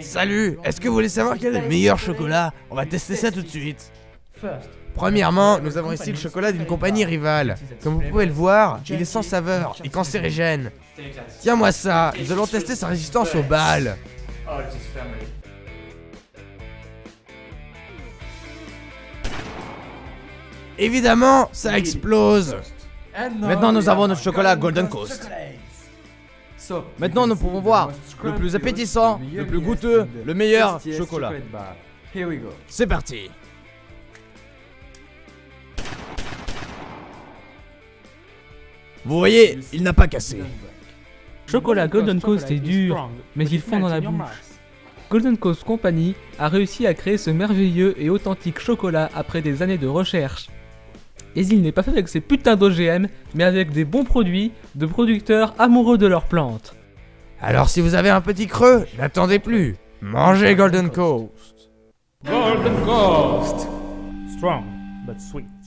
Salut, est-ce que vous voulez savoir quel est le meilleur chocolat? On va tester ça tout de suite. Premièrement, nous avons ici le chocolat d'une compagnie rivale. Comme vous pouvez le voir, il est sans saveur et cancérigène. Tiens-moi ça, nous allons tester sa résistance aux balles. Évidemment, ça explose. Maintenant, nous avons notre chocolat Golden Coast. Maintenant, nous pouvons voir le plus appétissant, le plus goûteux, le meilleur chocolat. C'est parti. Vous voyez, il n'a pas cassé. Chocolat Golden Coast est dur, mais il fond dans la bouche. Golden Coast Company a réussi à créer ce merveilleux et authentique chocolat après des années de recherche. Et il n'est pas fait avec ces putains d'OGM, mais avec des bons produits de producteurs amoureux de leurs plantes. Alors si vous avez un petit creux, n'attendez plus. Mangez Golden Coast. Golden Coast. Strong but sweet.